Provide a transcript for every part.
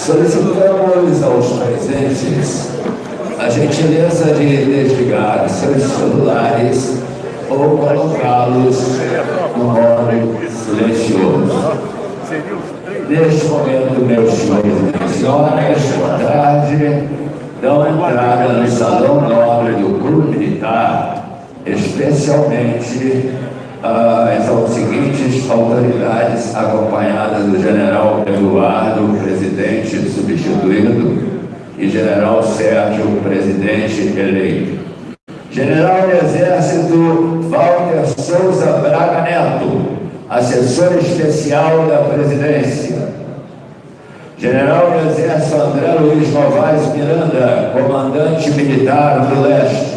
Solicitamos aos presentes a gentileza de desligar seus celulares ou colocá-los no modo silencioso. Neste momento, meus senhores e senhoras, boa tarde, dão entrada no Salão Nobre do Clube Militar, especialmente as seguintes autoridades acompanhadas do general Eduardo, presidente substituído, e general Sérgio, presidente eleito. General do Exército Walter Souza Braga Neto, assessor especial da presidência. General do Exército André Luiz Novaes Miranda, comandante militar do leste.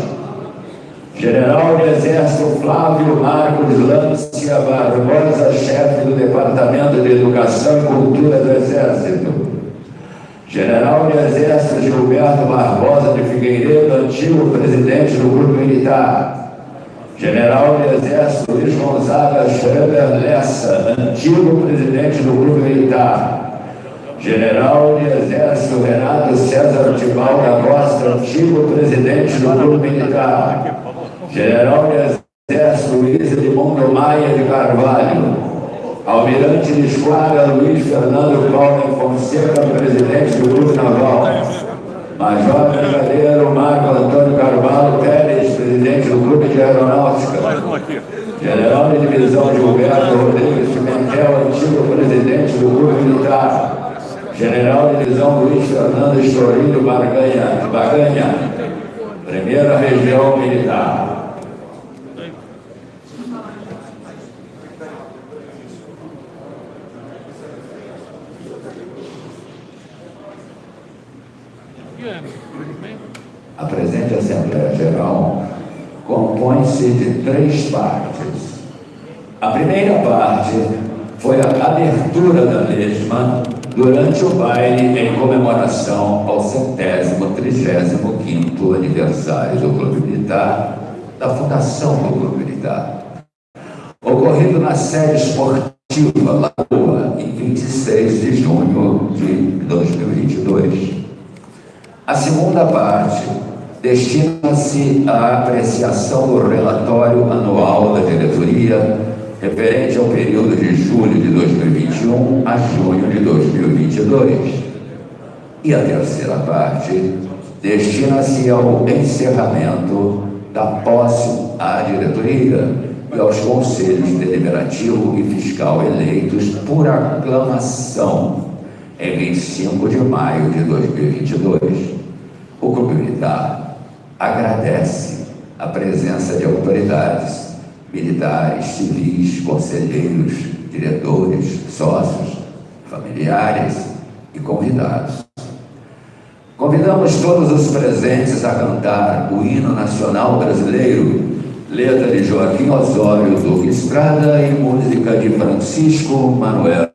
General do Exército Flávio Marcos Lância Barbosa, chefe do Departamento de Educação e Cultura do Exército. General do Exército Gilberto Barbosa de Figueiredo, antigo presidente do Grupo Militar. General do Exército Luiz Gonzaga Schreber Lessa, antigo presidente do Grupo Militar. General de Exército Renato César Tibal da Costa, antigo presidente do Grupo Militar. General de Exército Luiz Edmundo Maia de Carvalho, Almirante de Esquadra Luiz Fernando Paulo Fonseca, presidente do Grupo Naval, Major Brigadeiro Marco Antônio Carvalho Pérez, presidente do Grupo de Aeronáutica, General de Divisão Gilberto Rodrigues Pimentel, antigo presidente do Grupo Militar, General de Divisão Luiz Fernando Estorino Barganha, Baganha, Primeira Região Militar. A presente Assembleia Geral três partes. A primeira parte foi a abertura da mesma durante o baile em comemoração ao centésimo, trigésimo quinto aniversário do Clube Militar, da fundação do Clube Militar, ocorrido na sede esportiva Lagoa, em 26 de junho de 2022. A segunda parte destina-se à apreciação do relatório anual da diretoria referente ao período de julho de 2021 a junho de 2022. E a terceira parte destina-se ao encerramento da posse à diretoria e aos conselhos deliberativo e fiscal eleitos por aclamação em 25 de maio de 2022. O Clube Militar agradece a presença de autoridades militares, civis, conselheiros, diretores, sócios, familiares e convidados. Convidamos todos os presentes a cantar o hino nacional brasileiro, letra de Joaquim Osório Duque Estrada e música de Francisco Manuel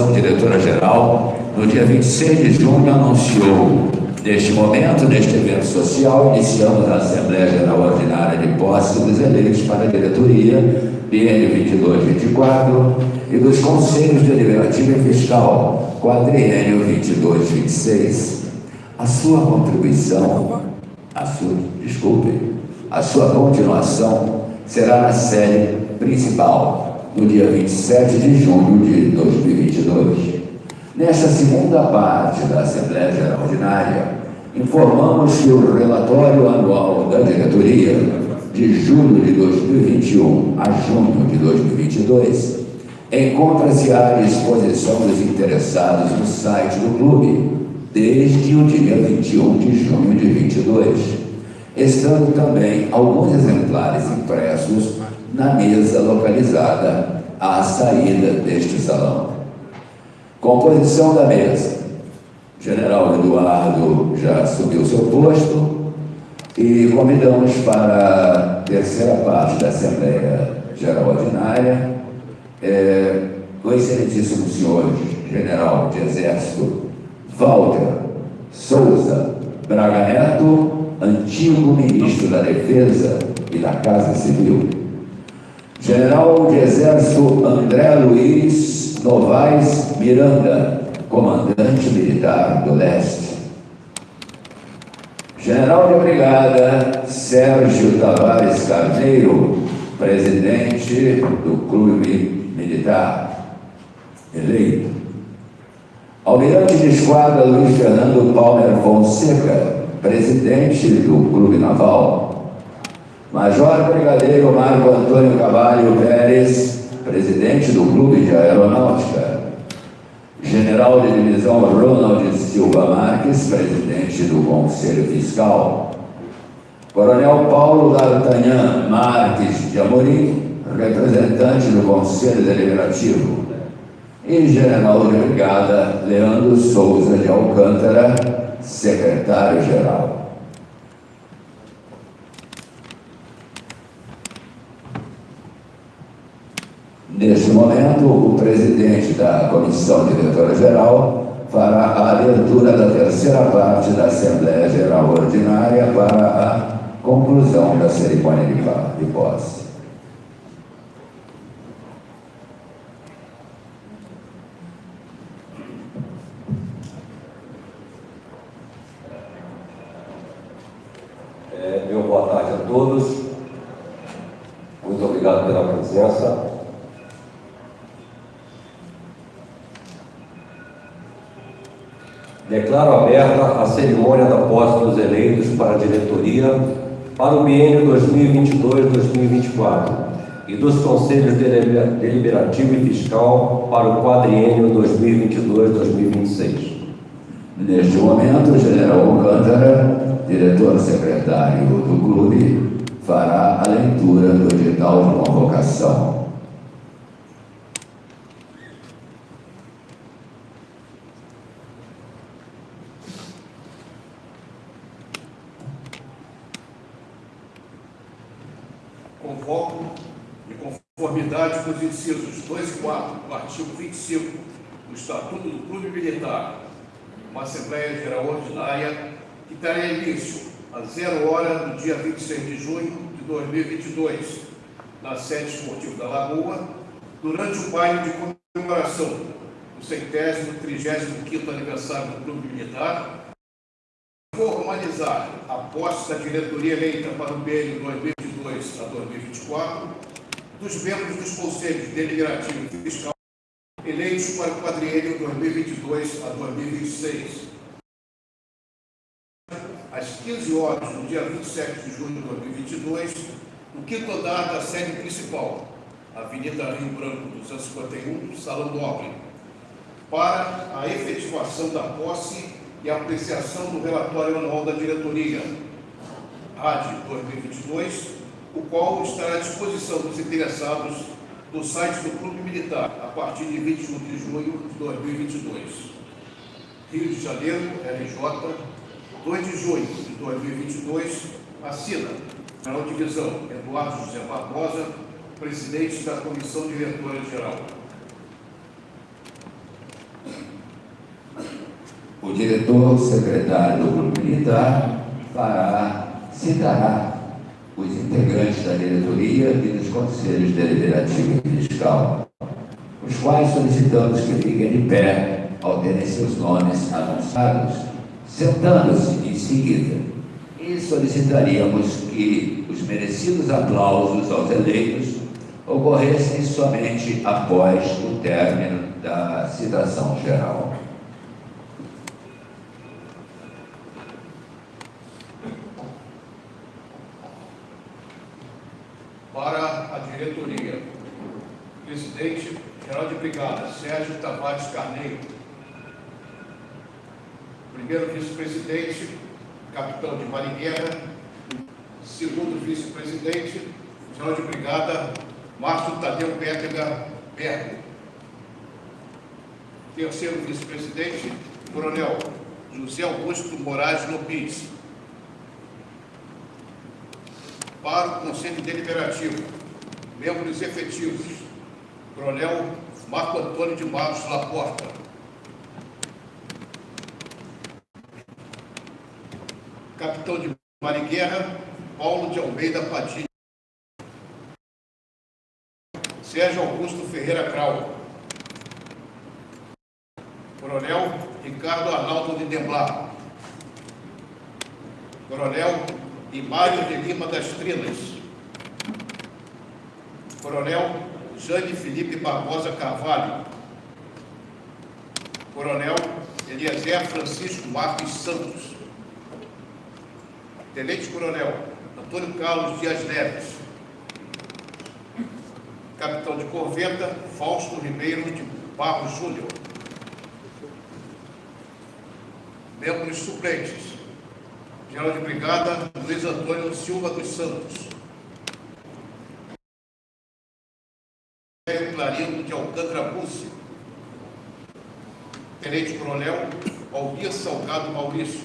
Comissão Diretora-Geral, no dia 26 de junho, anunciou Neste momento, neste evento social, iniciamos a Assembleia Geral Ordinária de posse dos eleitos para a diretoria BN 22-24 e dos Conselhos Deliberativo e Fiscal, quadriênio 22-26. A sua contribuição, a sua, desculpe, a sua continuação será na sede principal, no dia 27 de junho de 2022. Nesta segunda parte da Assembleia Geral Ordinária, informamos que o relatório anual da diretoria de julho de 2021 a junho de 2022 encontra-se à disposição dos interessados no site do clube desde o dia 21 de junho de 2022, estando também alguns exemplares impressos na mesa localizada à saída deste salão. Composição da mesa. General Eduardo já subiu seu posto e convidamos para a terceira parte da Assembleia Geral Ordinária é, o excelentíssimo senhor General de Exército Walter Souza Braga Neto, antigo ministro da Defesa e da Casa Civil. General de Exército André Luiz Novaes Miranda, comandante militar do leste. General de Brigada Sérgio Tavares Carneiro, presidente do Clube Militar, eleito. Almirante de Esquadra Luiz Fernando Palmer Fonseca, presidente do Clube Naval. Major Brigadeiro Marco Antônio Cavalho Pérez, presidente do Clube de Aeronáutica. General de Divisão Ronald Silva Marques, presidente do Conselho Fiscal. Coronel Paulo D'Artagnan Marques de Amorim, representante do Conselho Deliberativo. E General de Brigada Leandro Souza de Alcântara, secretário-geral. Neste momento, o presidente da Comissão Diretora-Geral fará a abertura da terceira parte da Assembleia Geral Ordinária para a conclusão da cerimônia de posse. É, meu boa tarde a todos. Muito obrigado pela presença. Declaro aberta a cerimônia da posse dos eleitos para a diretoria para o biênio 2022-2024 e dos conselhos deliberativo e fiscal para o quadriênio 2022-2026. Neste momento, o general Alcântara, diretor-secretário do clube, fará a leitura do edital de convocação. Convoco, em conformidade com os incisos 2 e 4 do artigo 25 do Estatuto do Clube Militar, uma Assembleia Geral Ordinária que terá início às zero hora do dia 26 de junho de 2022, na sede esportiva da Lagoa, durante o baile de comemoração do centésimo, trigésimo quinto aniversário do Clube Militar, formalizar a posse da diretoria eleita para o BN 2022 a 2024, dos membros dos conselhos deliberativo e fiscal eleitos para o quadriênio 2022 a 2026. Às 15 horas do dia 27 de junho de 2022, no quinto andar da sede principal, Avenida Rio Branco 251, Salão Nobre, para a efetivação da posse e apreciação do relatório anual da diretoria, RAD 2022, o qual estará à disposição dos interessados no site do Clube Militar, a partir de 21 de junho de 2022. Rio de Janeiro, RJ, 2 de junho de 2022, assina General Divisão Eduardo José Barbosa, presidente da Comissão Diretora-Geral. O diretor secretário do Grupo Militar fará, citará os integrantes da diretoria e dos conselhos deliberativo e fiscal, os quais solicitamos que fiquem de pé ao terem seus nomes anunciados, sentando-se em seguida. E solicitaríamos que os merecidos aplausos aos eleitos ocorressem somente após o término da citação geral. Para a diretoria, presidente geral de brigada Sérgio Tavares Carneiro, primeiro vice-presidente, capitão de Maringuerra, segundo vice-presidente, geral de brigada Márcio Tadeu Pétega Bergo, terceiro vice-presidente, coronel José Augusto Moraes Lopes, para o Conselho Deliberativo, membros efetivos, Coronel Marco Antônio de Matos Laporta, Capitão de Marighera, Paulo de Almeida Padilha, Sérgio Augusto Ferreira Grau, Coronel Ricardo Arnaldo de Demblar, Coronel Imário de Lima das Trinas, Coronel Jane Felipe Barbosa Carvalho, Coronel Eliezer Francisco Marques Santos, Tenente Coronel Antônio Carlos Dias Neves, Capitão de Corveta Fausto Ribeiro de Barros Júnior, membros suplentes, General de Brigada Luiz Antônio Silva dos Santos, Clarindo de Alcântara Bussi, Tenente Coronel Aldir Salgado Maurício,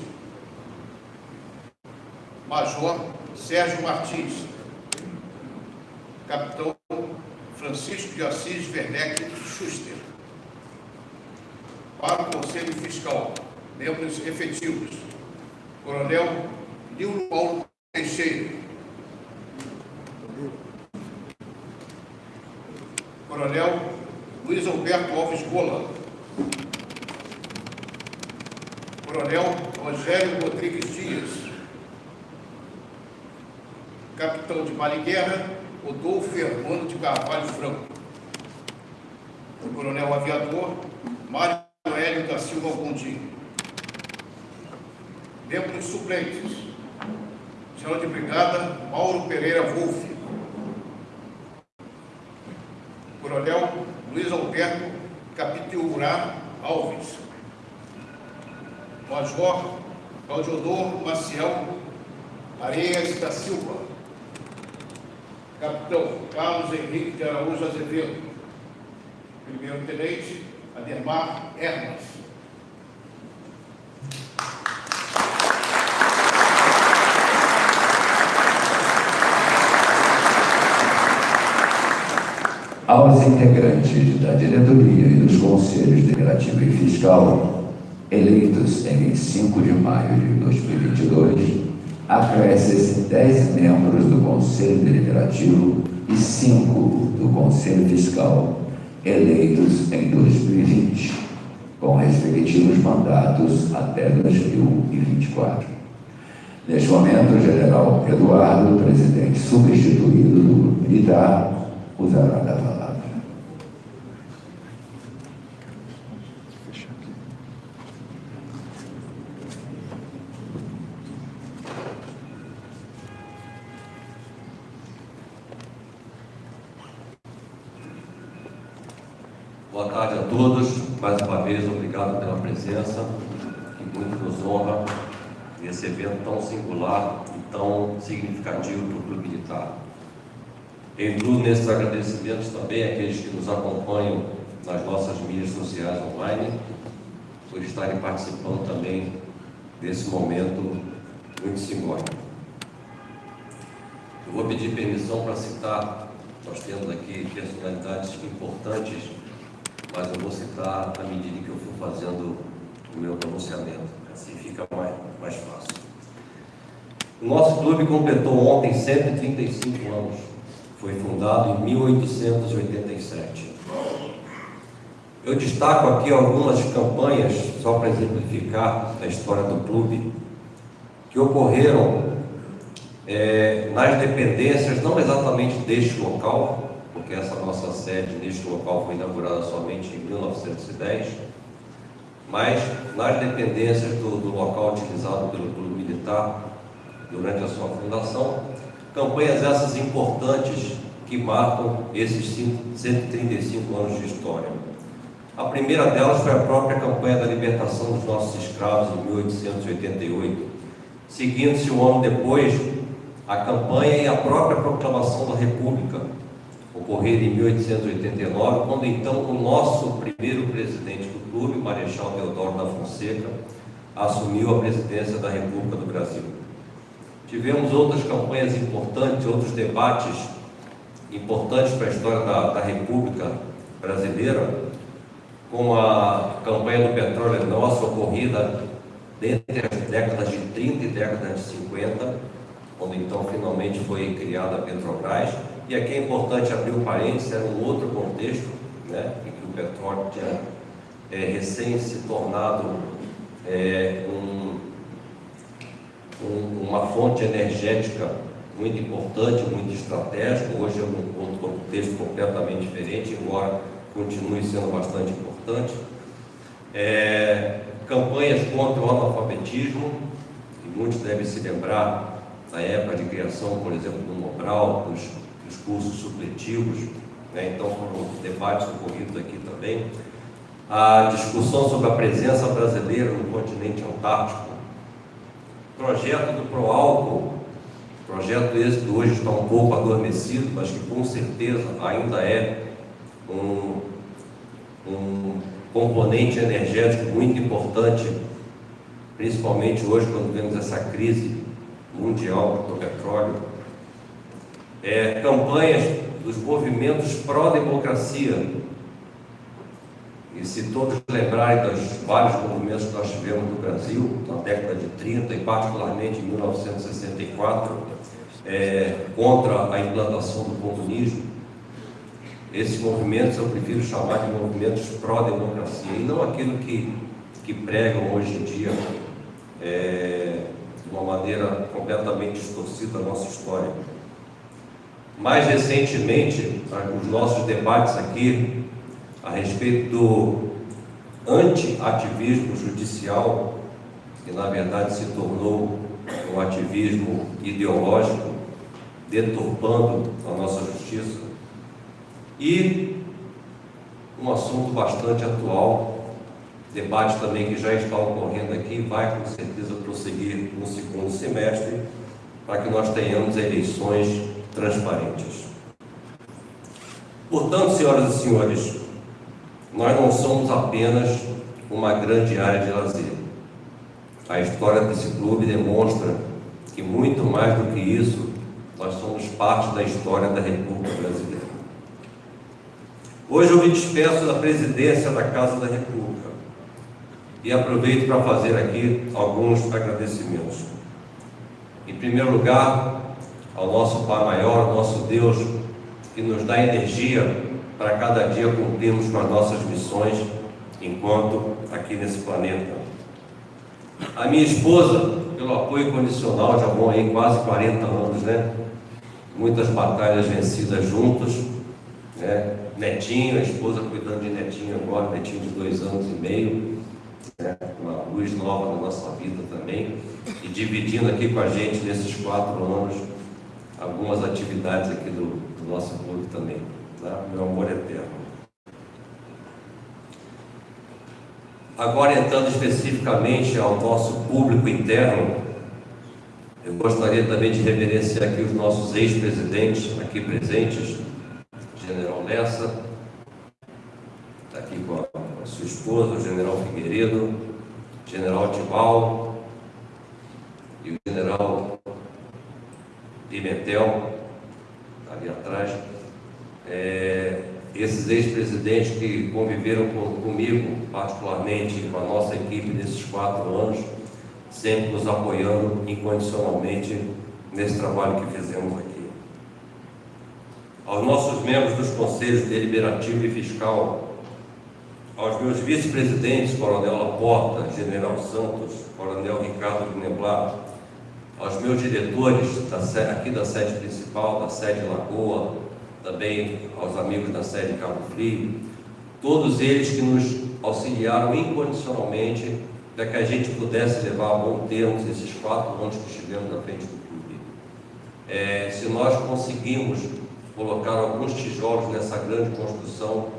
Major Sérgio Martins, Capitão Francisco de Assis Werneck Schuster. Para o Conselho Fiscal, membros efetivos, Coronel Nilo Paulo Teixeira, Coronel Luiz Alberto Alves Gola, Coronel Rogério Rodrigues Dias, Capitão de Maringuerra, Rodolfo Hermano de Carvalho Franco, Coronel Aviador Mário Hélio da Silva Gondim, membros suplentes, General de Brigada Mauro Pereira Wolff, Coronel Luiz Alberto Capitiurá Alves, Major Claudiodor Maciel Areias da Silva, Capitão Carlos Henrique de Araújo Azevedo, Primeiro Tenente Ademar Hermas, aos integrantes da diretoria e dos conselhos deliberativo e fiscal, eleitos em 25 de maio de 2022, acrescem-se 10 membros do Conselho Deliberativo e 5 do Conselho Fiscal, eleitos em 2020, com respectivos mandatos até 2024. Neste momento, o general Eduardo, presidente substituído do Militar, usará da palavra. Boa tarde a todos. Mais uma vez, obrigado pela presença, que muito nos honra nesse evento tão singular e tão significativo para o Clube Militar. Incluo nesses agradecimentos também aqueles que nos acompanham nas nossas mídias sociais online, por estarem participando também desse momento muito simbólico. Eu vou pedir permissão para citar, nós temos aqui personalidades importantes, mas eu vou citar à medida que eu for fazendo o meu pronunciamento, assim fica mais, mais fácil. O nosso clube completou ontem 135 anos. Foi fundado em 1887. Eu destaco aqui algumas campanhas, só para exemplificar a história do clube, que ocorreram é, nas dependências, não exatamente deste local, porque essa nossa sede neste local foi inaugurada somente em 1910, mas nas dependências do, do local utilizado pelo clube militar durante a sua fundação, campanhas essas importantes que marcam esses 135 anos de história. A primeira delas foi a própria campanha da libertação dos nossos escravos em 1888, seguindo-se um ano depois a campanha e a própria proclamação da República, ocorrida em 1889, quando então o nosso primeiro presidente do clube, Marechal Deodoro da Fonseca, assumiu a presidência da República do Brasil. Tivemos outras campanhas importantes, outros debates importantes para a história da, da República Brasileira, como a campanha do petróleo é nosso, ocorrida entre as décadas de 30 e décadas de 50, quando então finalmente foi criada a Petrobras. E aqui é importante abrir um parênteses, era um outro contexto, né, em que o petróleo tinha é, recém se tornado é, um, um, uma fonte energética muito importante, muito estratégica. Hoje é um outro contexto completamente diferente, embora continue sendo bastante importante. É, campanhas contra o analfabetismo, e muitos devem se lembrar da época de criação, por exemplo, do Mobral, dos, dos cursos supletivos, né? então foram debates ocorridos aqui também. A discussão sobre a presença brasileira no continente antártico, projeto do Proálcool, projeto esse que hoje está um pouco adormecido, mas que com certeza ainda é um, um componente energético muito importante, principalmente hoje quando vemos essa crise mundial do petróleo. É, campanhas dos movimentos pró-democracia, e se todos lembrarem dos vários movimentos que nós tivemos no Brasil, na década de 30 e particularmente em 1964, é, contra a implantação do comunismo, esses movimentos eu prefiro chamar de movimentos pró-democracia e não aquilo que, que pregam hoje em dia é, de uma maneira completamente distorcida a nossa história. Mais recentemente, os nossos debates aqui a respeito do anti-ativismo judicial, que na verdade se tornou um ativismo ideológico, deturpando a nossa justiça, e um assunto bastante atual, debate também que já está ocorrendo aqui, vai com certeza prosseguir no segundo semestre, para que nós tenhamos eleições transparentes. Portanto, senhoras e senhores, nós não somos apenas uma grande área de lazer. A história desse clube demonstra que muito mais do que isso, nós somos parte da história da República Brasileira. Hoje eu me despeço da presidência da Casa da República e aproveito para fazer aqui alguns agradecimentos. Em primeiro lugar, ao nosso Pai Maior, nosso Deus, que nos dá energia para cada dia cumprirmos com as nossas missões enquanto aqui nesse planeta. A minha esposa, pelo apoio condicional, já vão aí quase 40 anos, né? Muitas batalhas vencidas juntos, né? Netinho, a esposa cuidando de Netinho agora, Netinho de dois anos e meio, né? uma luz nova na nossa vida também, e dividindo aqui com a gente nesses quatro anos algumas atividades aqui do, do nosso clube também. Tá? Meu amor eterno. Agora entrando especificamente ao nosso público interno, eu gostaria também de reverenciar aqui os nossos ex-presidentes aqui presentes, General Lessa, está aqui com a, sua esposa, o General Figueiredo, General Tibal e o General Pimentel, ali atrás, é, esses ex-presidentes que conviveram com, comigo, particularmente com a nossa equipe nesses quatro anos, sempre nos apoiando incondicionalmente nesse trabalho que fizemos aqui. Aos nossos membros dos conselhos deliberativo e fiscal, aos meus vice-presidentes, Coronel Laporta, General Santos, Coronel Ricardo Gneblar, aos meus diretores da, aqui da sede principal, da sede Lagoa, também aos amigos da sede Cabo Frio, todos eles que nos auxiliaram incondicionalmente para que a gente pudesse levar a bom termo esses quatro anos que estivemos na frente do clube. É, se nós conseguimos colocar alguns tijolos nessa grande construção,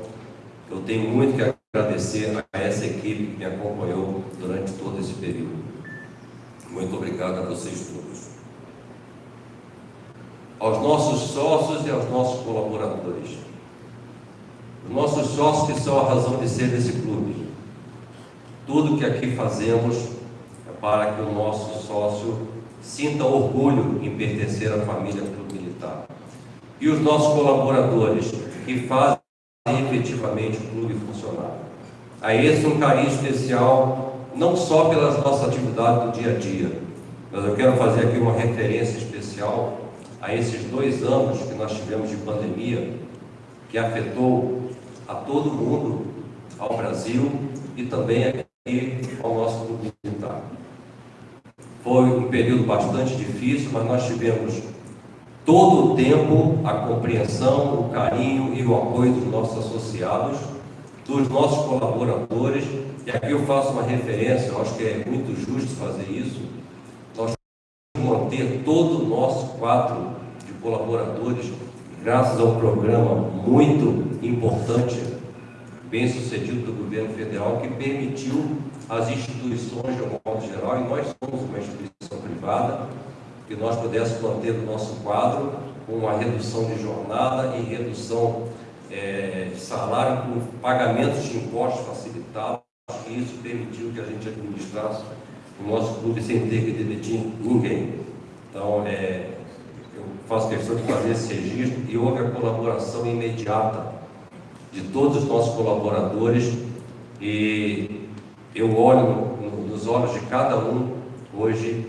eu tenho muito que agradecer a essa equipe que me acompanhou durante todo esse período. Muito obrigado a vocês todos. Aos nossos sócios e aos nossos colaboradores. Os nossos sócios que são a razão de ser desse clube. Tudo que aqui fazemos é para que o nosso sócio sinta orgulho em pertencer à família Clube Militar. E os nossos colaboradores que fazem efetivamente o clube funcionar. A esse um carinho especial, não só pelas nossas atividades do dia a dia, mas eu quero fazer aqui uma referência especial a esses dois anos que nós tivemos de pandemia, que afetou a todo mundo, ao Brasil e também aqui ao nosso clube militar. Foi um período bastante difícil, mas nós tivemos todo o tempo a compreensão, o carinho e o apoio dos nossos associados, dos nossos colaboradores, e aqui eu faço uma referência, eu acho que é muito justo fazer isso, nós manter todo o nosso quadro colaboradores, graças a um programa muito importante, bem sucedido do governo federal, que permitiu às instituições, de um modo geral, e nós somos uma instituição privada, que nós pudéssemos manter o nosso quadro com uma redução de jornada e redução é, de salário com pagamentos de impostos facilitados, e isso permitiu que a gente administrasse o nosso clube sem ter que demitir ninguém. Então, é, faço questão de fazer esse registro e houve a colaboração imediata de todos os nossos colaboradores e eu olho nos olhos de cada um hoje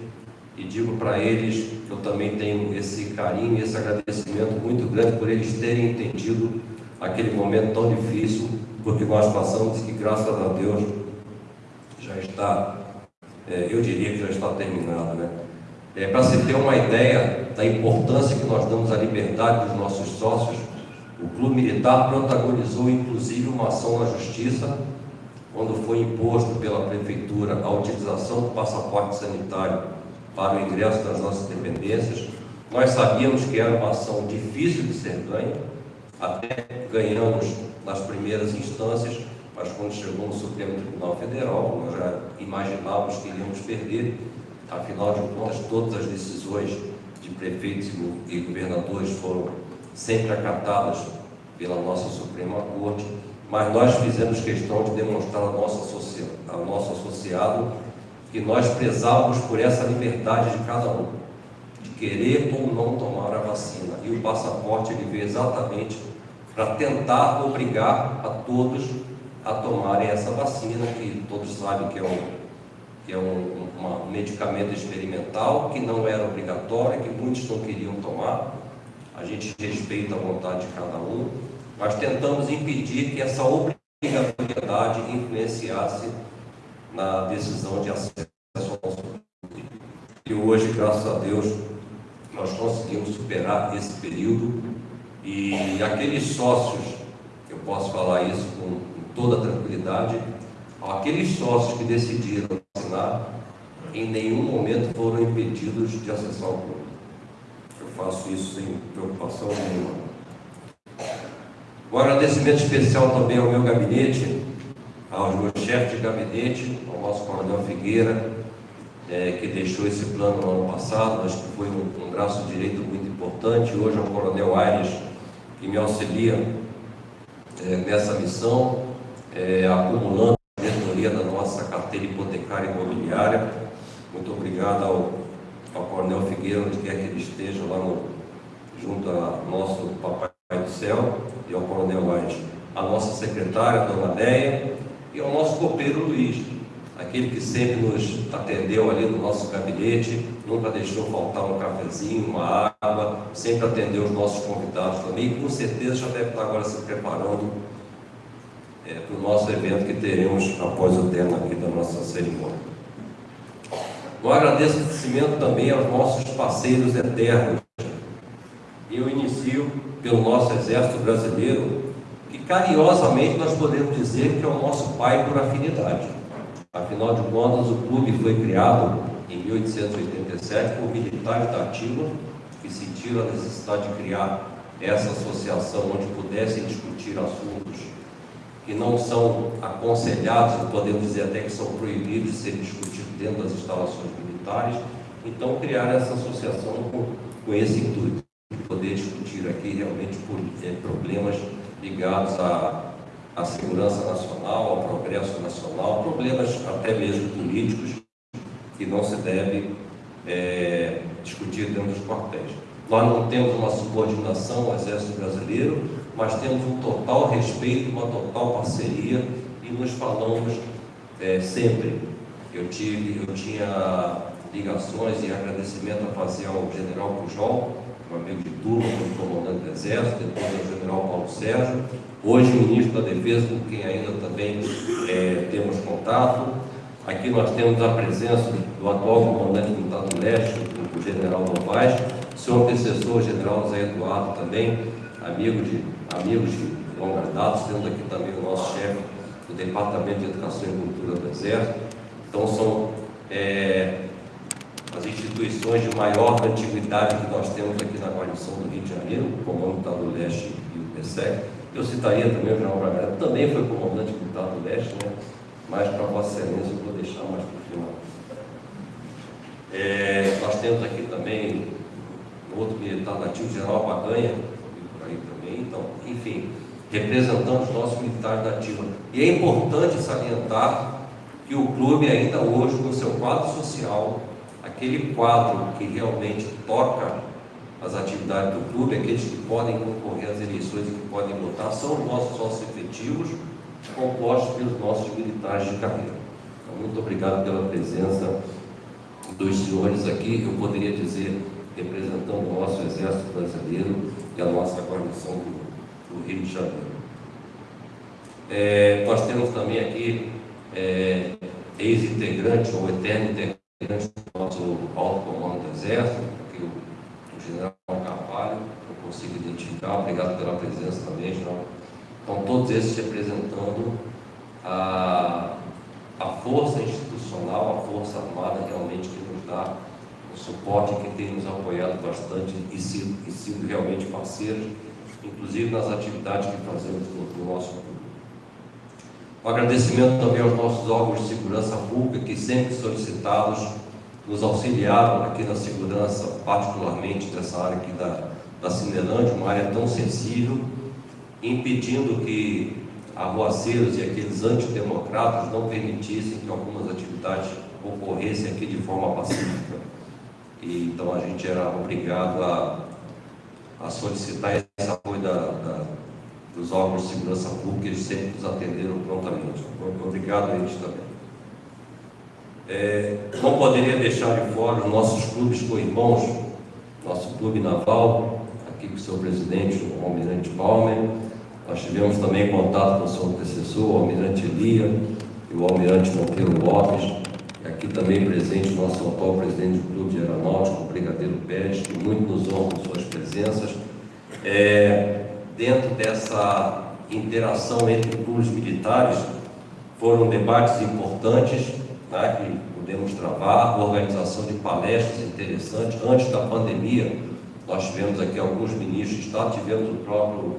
e digo para eles que eu também tenho esse carinho e esse agradecimento muito grande por eles terem entendido aquele momento tão difícil, porque nós passamos que, graças a Deus, já está, é, eu diria que já está terminado. Né? É, para se ter uma ideia da importância que nós damos à liberdade dos nossos sócios, o Clube Militar protagonizou inclusive uma ação na Justiça, quando foi imposto pela Prefeitura a utilização do passaporte sanitário para o ingresso das nossas dependências. Nós sabíamos que era uma ação difícil de ser ganha, até ganhamos nas primeiras instâncias, mas quando chegou no Supremo Tribunal Federal, nós já imaginávamos que iríamos perder, afinal de contas, todas as decisões de prefeitos e governadores foram sempre acatadas pela nossa Suprema Corte, mas nós fizemos questão de demonstrar ao nosso, ao nosso associado que nós prezávamos por essa liberdade de cada um, de querer ou não tomar a vacina. E o passaporte ele veio exatamente para tentar obrigar a todos a tomarem essa vacina, que todos sabem que é um, que é um, um medicamento experimental, que não era obrigatório, que muitos não queriam tomar. A gente respeita a vontade de cada um, mas tentamos impedir que essa obrigatoriedade influenciasse na decisão de acesso ao nosso E hoje, graças a Deus, nós conseguimos superar esse período e aqueles sócios, eu posso falar isso com toda tranquilidade, aqueles sócios que decidiram assinar, em nenhum momento foram impedidos de acessar o clube. Eu faço isso sem preocupação nenhuma. Um agradecimento especial também ao meu gabinete, aos meus chefes de gabinete, ao nosso coronel Figueira, é, que deixou esse plano no ano passado, mas que foi um, um braço direito muito importante, hoje ao coronel Aires, que me auxilia é, nessa missão, é, acumulando a diretoria da nossa carteira imobiliária. Muito obrigado ao, ao coronel Figueira, onde quer que ele esteja, lá no, junto ao nosso Papai do Céu e ao Coronel White, a nossa secretária, Dona Deia, e ao nosso copeiro Luiz, aquele que sempre nos atendeu ali no nosso gabinete, nunca deixou faltar um cafezinho, uma água, sempre atendeu os nossos convidados também, e com certeza já deve estar agora se preparando é, para o nosso evento que teremos após o termo aqui da nossa cerimônia. Um agradecimento também aos nossos parceiros eternos. Eu inicio pelo nosso Exército Brasileiro, que carinhosamente nós podemos dizer que é o nosso pai por afinidade. Afinal de contas, o clube foi criado em 1887 por militares da ativa que sentiram a necessidade de criar essa associação onde pudessem discutir assuntos que não são aconselhados, podemos dizer até que são proibidos de serem discutidos dentro das instalações militares. Então, criar essa associação com, com esse intuito, de poder discutir aqui realmente é, problemas ligados à, à segurança nacional, ao progresso nacional, problemas até mesmo políticos que não se deve é, discutir dentro dos quartéis. Nós não temos uma subordinação ao Exército Brasileiro, mas temos um total respeito, uma total parceria e nos falamos é, sempre. Eu, tive, eu tinha ligações e agradecimento a fazer ao general Pujol, um amigo de turma, comandante do Exército, depois ao general Paulo Sérgio, hoje ministro da Defesa, com quem ainda também é, temos contato. Aqui nós temos a presença do atual comandante do Leste, o general Novaes, seu antecessor, o general Zé Eduardo, também, amigo de amigos de longa data, temos aqui também o nosso chefe do Departamento de Educação e Cultura do Exército. Então, são é, as instituições de maior antiguidade que nós temos aqui na guarnição do Rio de Janeiro, o Comando do Leste e o PSEC. Eu citaria também o General Braga, também foi comandante militar do Leste, né? mas para Vossa Excelência eu vou deixar mais para o final. É, nós temos aqui também outro militar nativo, General Baganha, então, enfim, representando os nossos militares da ativa. E é importante salientar que o clube ainda hoje, no seu quadro social, aquele quadro que realmente toca as atividades do clube, aqueles que podem concorrer às eleições e que podem votar, são os nossos sócios efetivos, compostos pelos nossos militares de carreira. Então, muito obrigado pela presença dos senhores aqui. Eu poderia dizer, representando o nosso Exército Brasileiro, e a nossa guarnição do, do Rio de Janeiro. É, nós temos também aqui é, ex-integrante ou eterno integrante do nosso alto comando do Exército, aqui o, o general Carvalho, eu consigo identificar, obrigado pela presença também, general. Então, todos esses representando a, a força institucional, a força armada realmente que nos dá suporte que tem nos apoiado bastante e sido, e sido realmente parceiros, inclusive nas atividades que fazemos no, no nosso clube. Um agradecimento também aos nossos órgãos de segurança pública, que sempre solicitados nos auxiliaram aqui na segurança, particularmente dessa área aqui da, da Cinelândia, uma área tão sensível, impedindo que arruaceiros e aqueles antidemocratas não permitissem que algumas atividades ocorressem aqui de forma pacífica. E, então a gente era obrigado a, a solicitar esse apoio da, da, dos órgãos de segurança pública, eles sempre nos atenderam prontamente. Obrigado a eles também. É, não poderia deixar de fora os nossos clubes co-irmãos, nosso clube naval, aqui com o seu presidente, o Almirante Palmer. Nós tivemos também contato com o seu antecessor, o Almirante Elia e o Almirante Monteiro Lopes aqui também presente nosso atual presidente do Clube de Aeronáutica, o Brigadeiro Pérez, que muito nos honra com suas presenças. É, dentro dessa interação entre clubes militares, foram debates importantes né, que pudemos travar, organização de palestras interessantes. Antes da pandemia, nós tivemos aqui alguns ministros de Estado, tivemos o próprio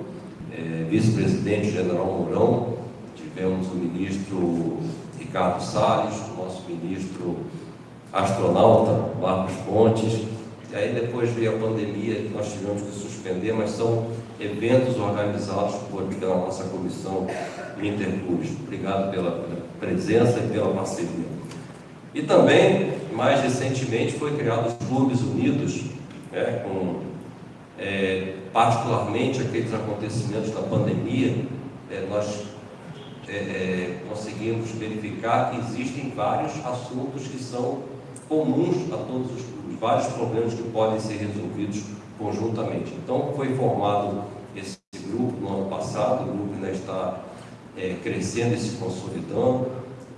é, vice-presidente general Mourão, tivemos o ministro Ricardo Salles, ministro astronauta Marcos Pontes, e aí depois veio a pandemia que nós tivemos que suspender, mas são eventos organizados por, pela nossa comissão Interclubes. Obrigado pela presença e pela parceria. E também, mais recentemente, foi criado os Clubes Unidos, né, com é, particularmente aqueles acontecimentos da pandemia, é, nós é, conseguimos verificar que existem vários assuntos que são comuns a todos os clubes, vários problemas que podem ser resolvidos conjuntamente. Então, foi formado esse grupo no ano passado, o grupo ainda está é, crescendo e se consolidando.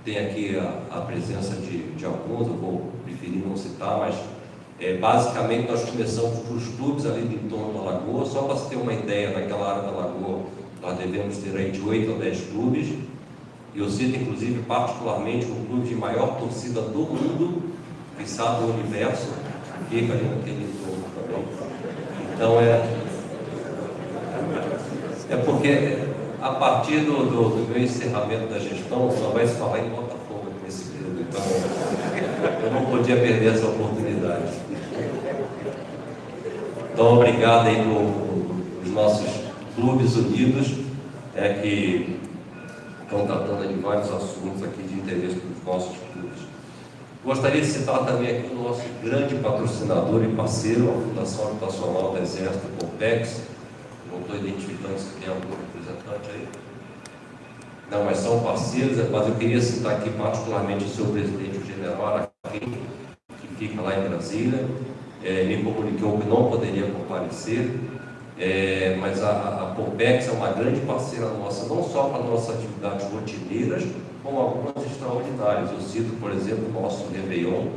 Tem aqui a, a presença de, de, alguns, eu vou preferir não citar, mas é, basicamente nós começamos com os clubes ali do entorno da Lagoa, só para se ter uma ideia, naquela área da Lagoa nós devemos ter aí de 8 a 10 clubes, eu cito inclusive particularmente o clube de maior torcida do mundo, que sabe do universo, fica ali naquele entorno também. Então é, é porque a partir do, do, do, meu encerramento da gestão só vai se falar em Botafogo nesse período, então eu não podia perder essa oportunidade. Então obrigado aí para nossos clubes unidos é, que estão tratando de vários assuntos aqui de interesse dos nossos clubes. Gostaria de citar também aqui o nosso grande patrocinador e parceiro, a Fundação Habitacional do Exército, COPEX. Não estou identificando se tem algum representante aí. Não, mas são parceiros, mas eu queria citar aqui particularmente o seu presidente, o general Araquim, que fica lá em Brasília. É, me comunicou que não poderia comparecer, é, mas a, a Pompex é uma grande parceira nossa, não só para nossas atividades rotineiras, como algumas extraordinárias. Eu cito, por exemplo, o nosso Réveillon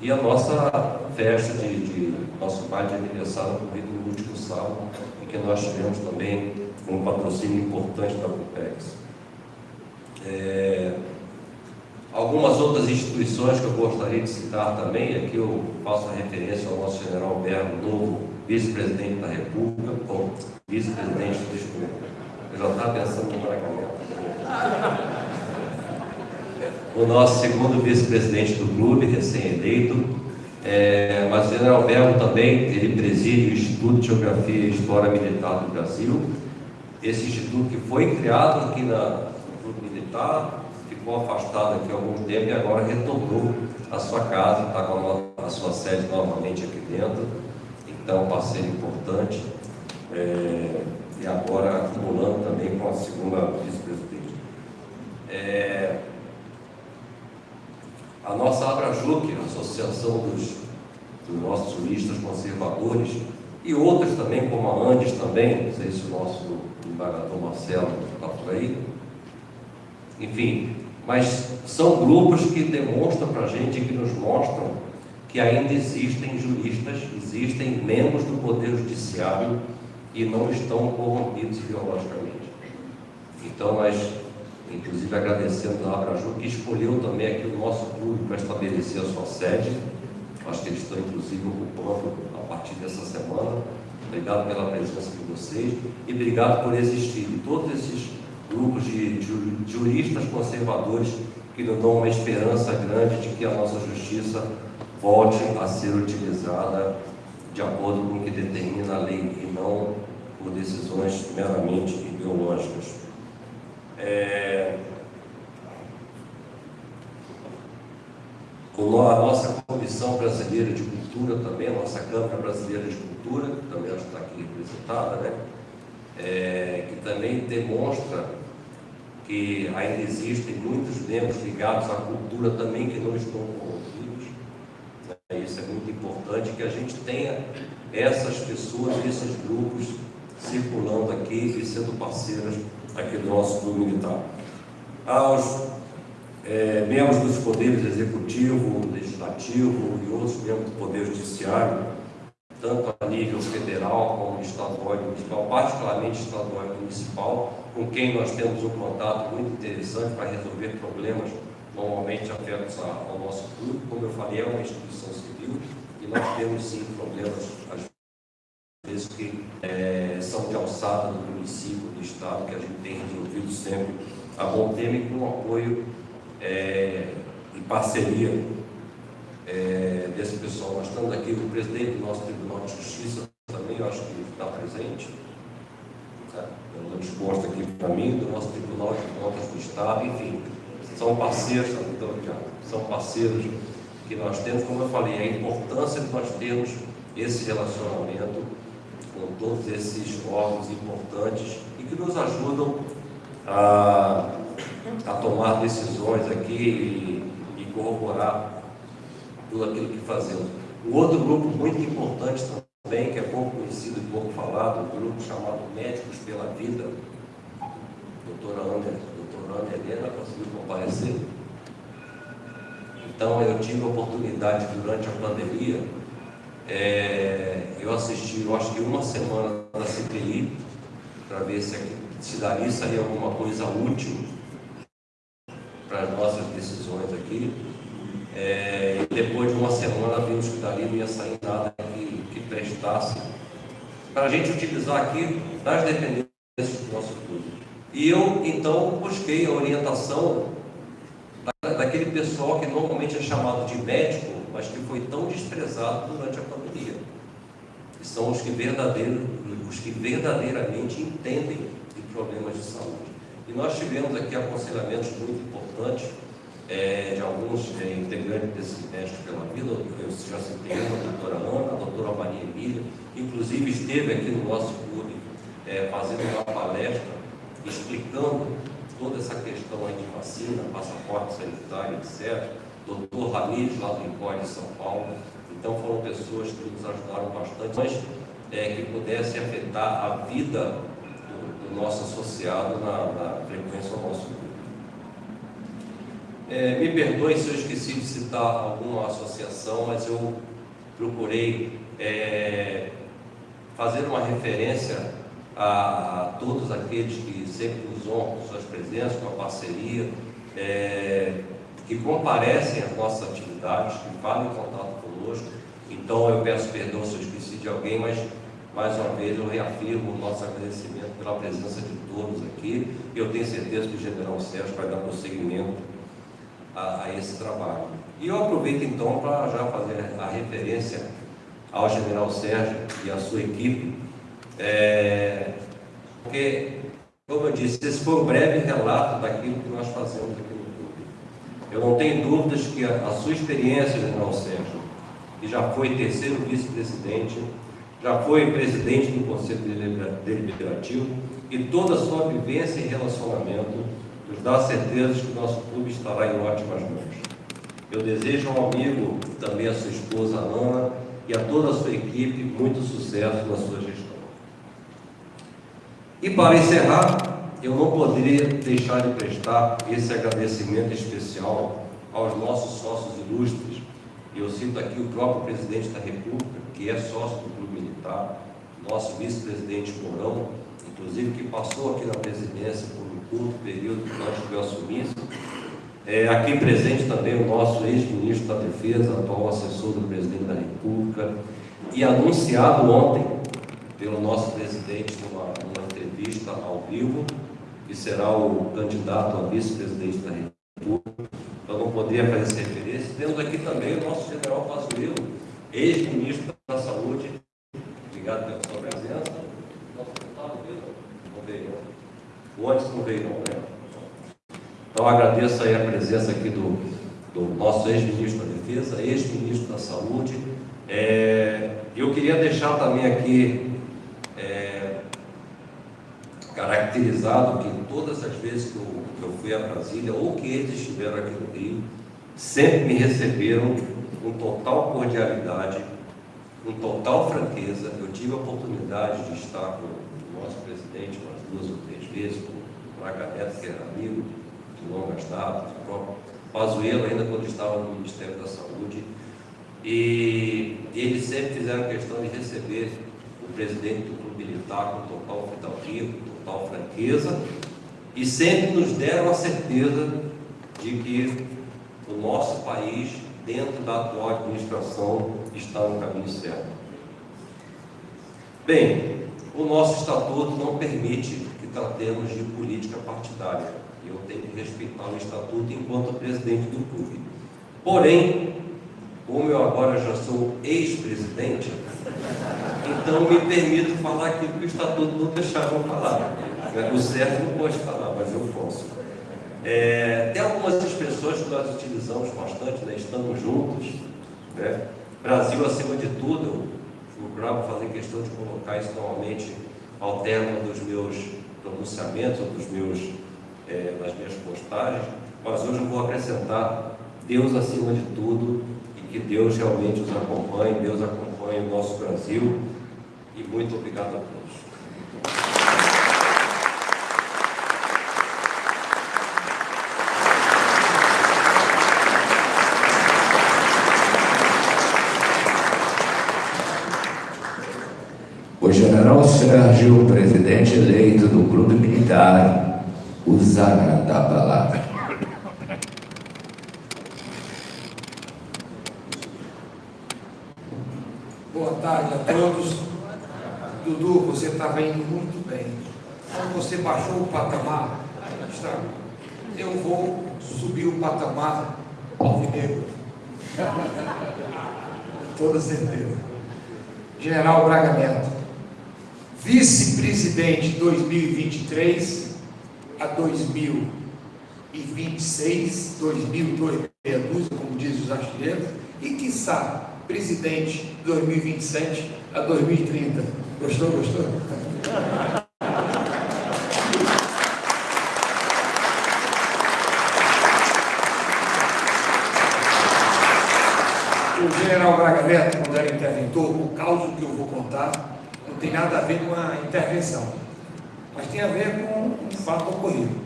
e a nossa festa de, de nosso baile de aniversário ocorrido no último sábado, em que nós tivemos também um patrocínio importante da Pompex. É, algumas outras instituições que eu gostaria de citar também, aqui eu faço referência ao nosso general Berno Novo, vice-presidente da República, ou vice-presidente, desculpa, eu já estava pensando no Bragamento. O nosso segundo vice-presidente do clube, recém-eleito, é, mas o general Belo também, ele preside o Instituto de Geografia e História Militar do Brasil. Esse instituto que foi criado aqui na, no Clube Militar, ficou afastado aqui há algum tempo e agora retornou à sua casa, está com a, a sua sede novamente aqui dentro então parceiro importante, é, e agora acumulando também com a segunda vice-presidente. É, a nossa Abrajuc, a Associação dos, dos nossos juristas conservadores, e outras também, como a Andes também, não sei se o nosso embargador Marcelo está por aí, enfim, mas são grupos que demonstram para a gente, que nos mostram que ainda existem juristas, existem membros do Poder Judiciário e não estão corrompidos ideologicamente. Então, nós, inclusive, agradecendo a Abraju, que escolheu também aqui o nosso clube para estabelecer a sua sede. Acho que eles estão, inclusive, ocupando a partir dessa semana. Obrigado pela presença de vocês e obrigado por existir. todos esses grupos de juristas conservadores que nos dão uma esperança grande de que a nossa justiça volte a ser utilizada de acordo com o que determina a lei e não por decisões meramente ideológicas. É... A nossa Comissão Brasileira de Cultura também, a nossa Câmara Brasileira de Cultura, que também está aqui representada, né? É, que também demonstra que ainda existem muitos membros ligados à cultura também que não estão isso é muito importante que a gente tenha essas pessoas, esses grupos circulando aqui e sendo parceiras aqui do nosso clube militar. Aos é, membros dos poderes executivo, legislativo e outros membros do poder judiciário, tanto a nível federal como estadual e municipal, particularmente estadual e municipal, com quem nós temos um contato muito interessante para resolver problemas normalmente afetos ao nosso clube. Como eu falei, é uma instituição civil e nós temos sim problemas, às vezes, que é, são de alçada do município, do Estado, que a gente tem resolvido sempre a bom tema e com apoio é, e parceria é, desse pessoal. Nós estamos aqui, o presidente do nosso Tribunal de Justiça também, eu acho que está presente, pelo consta aqui para mim, do nosso Tribunal de Contas do Estado, enfim, são parceiros, então, são parceiros que nós temos, como eu falei, a importância de nós termos esse relacionamento com todos esses órgãos importantes e que nos ajudam a, a tomar decisões aqui e, e corroborar tudo aquilo que fazemos. Um outro grupo muito importante também, que é pouco conhecido e pouco falado, um grupo chamado Médicos pela Vida, doutora Ana, Ana Helena conseguiu comparecer. Então, eu tive a oportunidade durante a pandemia, é, eu assisti, eu acho que uma semana da CPI, para ver se, se dali sair alguma coisa útil para as nossas decisões aqui. É, e depois de uma semana vimos que dali não ia sair nada que, que prestasse para a gente utilizar aqui nas dependências do nosso clube. E eu, então, busquei a orientação daquele pessoal que normalmente é chamado de médico, mas que foi tão desprezado durante a pandemia. São os que, os que verdadeiramente entendem de problemas de saúde. E nós tivemos aqui aconselhamentos muito importantes é, de alguns é, integrantes desses médicos pela vida, eu já citei a doutora Ana, a doutora Maria Emília, inclusive esteve aqui no nosso clube é, fazendo uma palestra explicando toda essa questão aí de vacina, passaporte sanitário, etc. Doutor Ramires, lá do INCOI de São Paulo. Então foram pessoas que nos ajudaram bastante, mas é, que pudessem afetar a vida do, do nosso associado na, na frequência ao nosso grupo. É, me perdoe se eu esqueci de citar alguma associação, mas eu procurei é, fazer uma referência a, todos aqueles que sempre nos honram com suas presenças, com a parceria, é, que comparecem às nossas atividades, que falam em contato conosco. Então eu peço perdão se eu esqueci de alguém, mas mais uma vez eu reafirmo o nosso agradecimento pela presença de todos aqui. E eu tenho certeza que o General Sérgio vai dar prosseguimento a, a esse trabalho. E eu aproveito então para já fazer a referência ao General Sérgio e à sua equipe, é, porque, como eu disse, esse foi um breve relato daquilo que nós fazemos aqui no clube. Eu não tenho dúvidas que a, a sua experiência, General Sérgio, que já foi terceiro vice-presidente, já foi presidente do Conselho Deliberativo, e toda a sua vivência e relacionamento nos dá certeza que o nosso clube estará em ótimas mãos. Eu desejo ao amigo, também a sua esposa Ana, e a toda a sua equipe muito sucesso na sua gestão. E para encerrar, eu não poderia deixar de prestar esse agradecimento especial aos nossos sócios ilustres. Eu cito aqui o próprio presidente da República, que é sócio do Clube Militar, nosso vice-presidente Mourão, inclusive que passou aqui na presidência por um curto período antes de eu assumir. É, aqui presente também o nosso ex-ministro da Defesa, atual assessor do presidente da República, e anunciado ontem pelo nosso presidente numa, numa entrevista ao vivo, que será o candidato a vice-presidente da República. Eu não poderia fazer essa referência. Temos aqui também o nosso general Pazuello, ex-ministro da Saúde. Obrigado pela sua presença. Nosso deputado? Não veio. O antes não veio, não, né? Então agradeço aí a presença aqui do, do nosso ex-ministro da Defesa, ex-ministro da Saúde. É, eu queria deixar também aqui é, caracterizado que todas as vezes que eu, que eu fui a Brasília ou que eles estiveram aqui no Rio, sempre me receberam com total cordialidade, com total franqueza. Eu tive a oportunidade de estar com o nosso presidente umas duas ou três vezes, com o Braga Neto, que era amigo de longas datas, o próprio Pazuello, ainda quando estava no Ministério da Saúde. E eles sempre fizeram questão de receber o presidente do Clube Militar com total com total franqueza, e sempre nos deram a certeza de que o nosso país, dentro da atual administração, está no caminho certo. Bem, o nosso estatuto não permite que tratemos de política partidária. Eu tenho que respeitar o estatuto enquanto presidente do clube. Porém, como eu agora já sou ex-presidente, então me permito falar aquilo que o Estatuto não deixava falar. O certo não pode falar, mas eu posso. É, tem algumas expressões que nós utilizamos bastante, né? estamos juntos, né? Brasil acima de tudo, procurar fazer questão de colocar isso normalmente ao término dos meus pronunciamentos, dos meus, é, das minhas postagens, mas hoje eu vou acrescentar Deus acima de tudo e que Deus realmente os acompanhe, Deus acompanhe o nosso Brasil e muito obrigado a todos. O general Sérgio, presidente eleito do Clube Militar, usará da palavra. Boa tarde a todos. Dudu, você estava indo muito bem. Quando você baixou o patamar, está, eu vou subir o patamar alvinegro. Toda certeza. General Braga Neto vice-presidente 2023 a 2026, 2022, como diz os artilheiros, e, quiçá, presidente 2027 a 2030. Gostou, gostou? O general Braga Neto, quando era interventor, o caso que eu vou contar, não tem nada a ver com a intervenção, mas tem a ver com um fato ocorrido.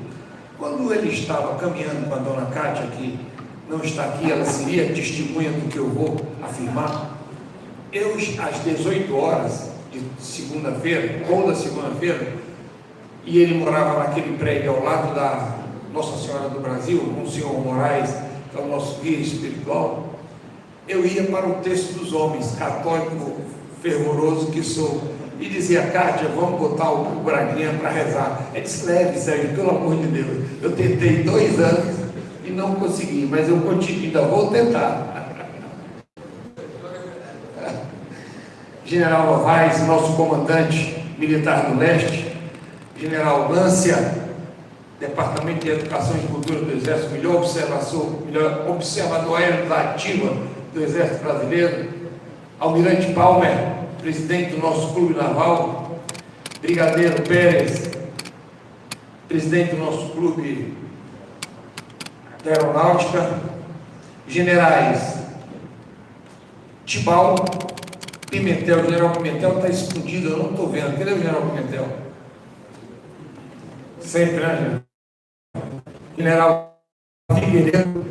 Quando ele estava caminhando com a dona Cátia, que não está aqui, ela seria testemunha do que eu vou afirmar, eu, às 18 horas de segunda-feira, ou da segunda-feira, e ele morava naquele prédio ao lado da Nossa Senhora do Brasil, com o senhor Moraes, que é o nosso guia espiritual, eu ia para o texto dos homens, católico fervoroso que sou, e dizia, Kátia, vamos botar o Braguinha para rezar. É disse, leve, Sérgio, pelo amor de Deus. Eu tentei dois anos não consegui, mas eu continuo, ainda vou tentar. General Novaes, nosso comandante militar do leste, General Lância, Departamento de Educação e Cultura do Exército, melhor observador, melhor observador aéreo da ativa do Exército Brasileiro, Almirante Palmer, presidente do nosso clube naval, Brigadeiro Pérez, presidente do nosso clube da aeronáutica, generais Tibal, Pimentel, o general Pimentel está escondido, eu não estou vendo. Cadê o general Pimentel? Sempre, né, general? Figueiredo,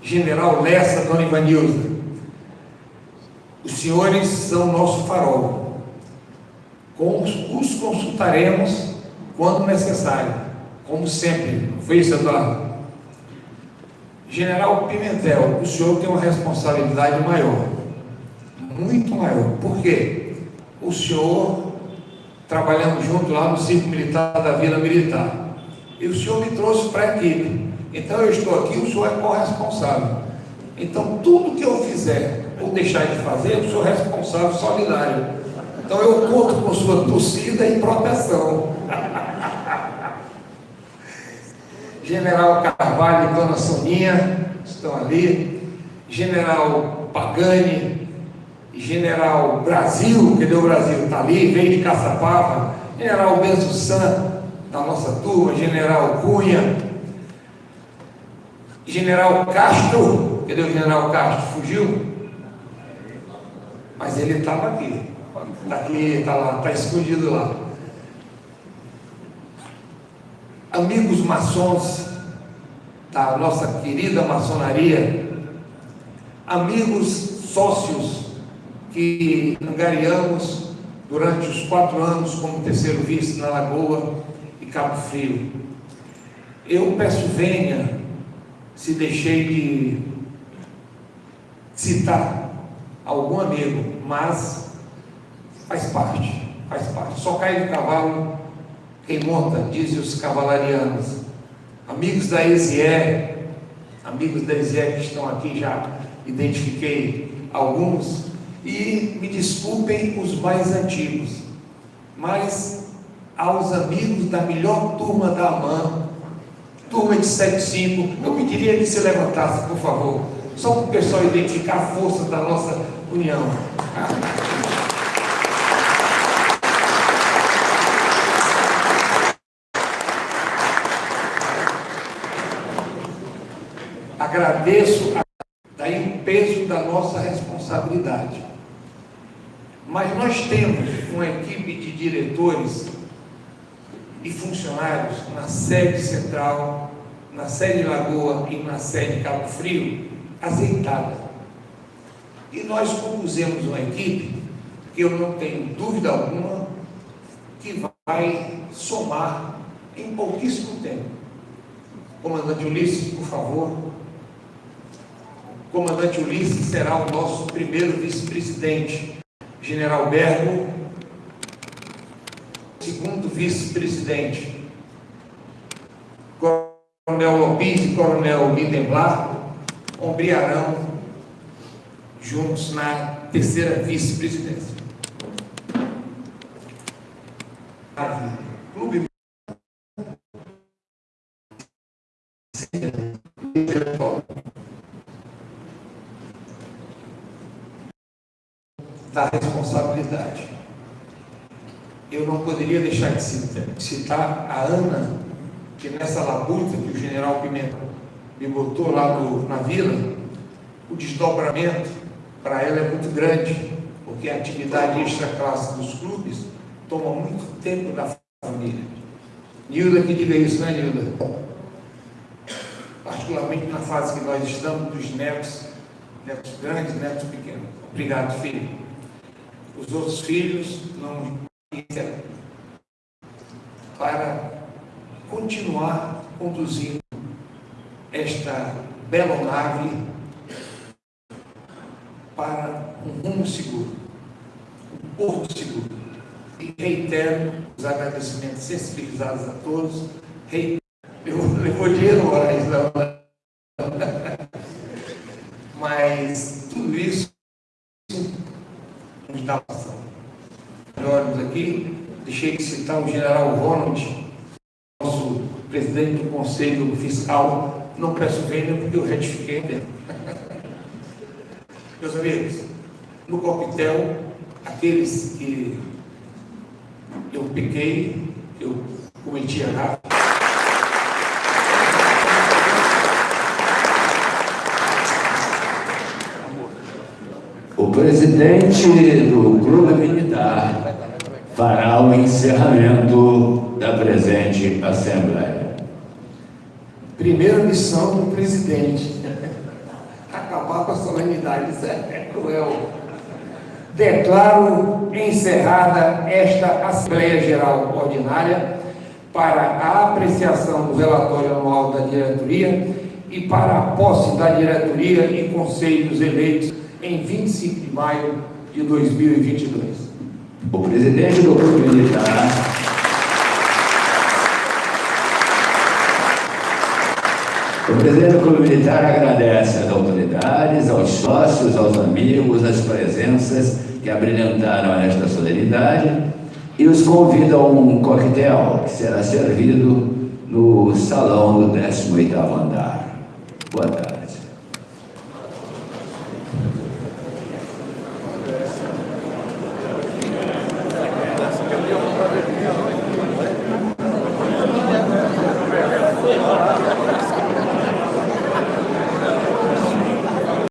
general Lessa, dona Ivanilza. Os senhores são nosso farol. Os consultaremos quando necessário, como sempre. Não foi isso, Eduardo? General Pimentel, o senhor tem uma responsabilidade maior, muito maior. Por quê? O senhor, trabalhando junto lá no Circo Militar da Vila Militar, e o senhor me trouxe para a equipe. Então eu estou aqui, o senhor é corresponsável. Então tudo que eu fizer ou deixar de fazer, eu sou responsável solidário. Então eu conto com sua torcida e proteção. General Carvalho e Dona Soninha estão ali. General Pagani, General Brasil, cadê o Brasil? Está ali, veio de Caçapava. General Benzo San, da nossa turma, General Cunha, General Castro, cadê o General Castro? Fugiu? Mas ele estava aqui. Está aqui, está lá, está escondido lá. Amigos maçons da nossa querida maçonaria, amigos sócios que angariamos durante os quatro anos como terceiro vice na Lagoa e Cabo Frio. Eu peço venha se deixei de citar algum amigo, mas faz parte, faz parte. Só cai do cavalo quem monta, dizem os cavalarianos. Amigos da Ezié, amigos da Ezié que estão aqui já identifiquei alguns, e me desculpem os mais antigos, mas aos amigos da melhor turma da AMAN, turma de 75, eu pediria que se levantasse, por favor. só para o pessoal identificar a força da nossa união. Agradeço daí o peso da nossa responsabilidade. Mas nós temos uma equipe de diretores e funcionários na sede central, na sede Lagoa e na sede Cabo Frio, azeitada. E nós compusemos uma equipe que eu não tenho dúvida alguma que vai somar em pouquíssimo tempo. Comandante Ulisses, por favor. Comandante Ulisses será o nosso primeiro vice-presidente. General Bergo, segundo vice-presidente. Coronel Lopes e Coronel Lindenblar ombrearão juntos na terceira vice-presidência. Clube da responsabilidade. Eu não poderia deixar de citar a Ana, que nessa labuta que o general Pimenta me botou lá no, na vila, o desdobramento para ela é muito grande, porque a atividade extra-classe dos clubes toma muito tempo da família. Nilda que diga isso, né, Nilda? Particularmente na fase que nós estamos, dos netos, netos grandes, netos pequenos. Obrigado, filho. Os outros filhos não para continuar conduzindo esta bela nave para um rumo seguro, um porto seguro. E reitero os agradecimentos sensibilizados a todos. Eu levou dinheiro, Moraes, não. Mas tudo isso passando. Olhos aqui, deixei de citar o general Ronald, nosso presidente do Conselho Fiscal não peço vênia porque eu retifiquei. Meus amigos, no coquetel, aqueles que eu pequei, eu cometi errado. O presidente do Clube Militar fará o encerramento da presente Assembleia. Primeira missão do presidente. Acabar com a solenidade. Isso é cruel. Declaro encerrada esta Assembleia Geral Ordinária para a apreciação do relatório anual da diretoria e para a posse da diretoria e conselhos eleitos em 25 de maio de 2022. O presidente do Clube Militar O presidente do Clube Militar agradece às autoridades, aos sócios, aos amigos, as presenças que abrilhantaram esta solenidade e os convida a um coquetel que será servido no salão do 18º andar. Boa tarde.